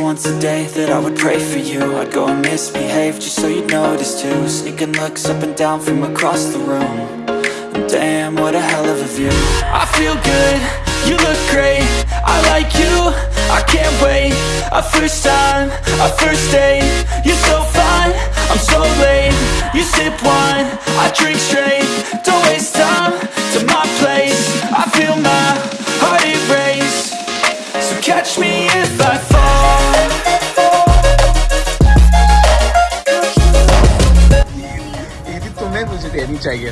once a day that I would pray for you. I'd go and misbehave just so you'd notice too. Sneaking looks up and down from across the room. And Damn, what a hell of a view. I feel good, you look great. I like you, I can't wait. A first time, a first date. You're so fine, I'm so late. You sip wine, I drink straight. Don't waste time to my place. I feel my heart erase. So catch me देनी चाहिए।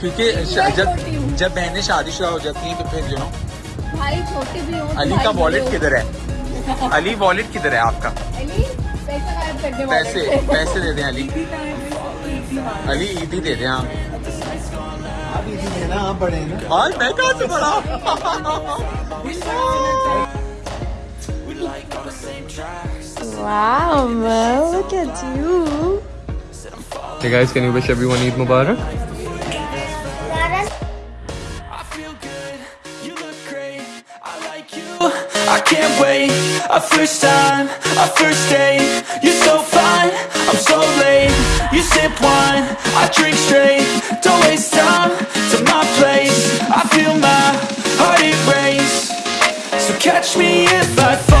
क्योंकि जब जब बहनें शादीशुदा हो जाती हैं तो फिर जो भाई छोटे भी हो अली का वॉलेट किधर है? अली वॉलेट किधर है आपका? अली पैसा गायब कर दे पैसे पैसे दे दें अली। अली ईदी दे दें हाँ। आप आप बड़े हैं ना। आज मैं कहाँ से बड़ा? Wow, Mo, look at you. Hey guys, can you wish everyone Eid Mubarak? I feel good, you look great, I like you I can't wait, a first time, a first date. You're so fine, I'm so late. You sip wine, I drink straight. Don't waste time to my place. I feel my heart erase So catch me if I fall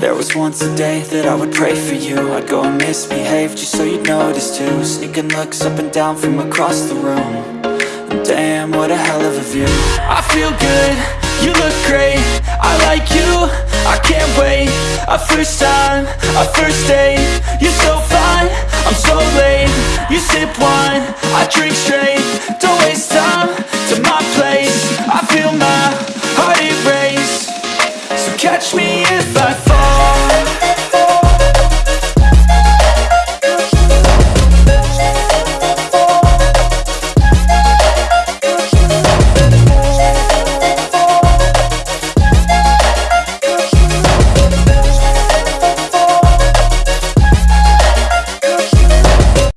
There was once a day that I would pray for you. I'd go and misbehave just so you'd notice too. Sneaking looks up and down from across the room. And Damn, what a hell of a view. I feel good, you look great. I like you, I can't wait. A first time, a first date. You're so fine, I'm so late. You sip wine, I drink straight. Don't waste time to my place. I feel my heart erase. So catch me if I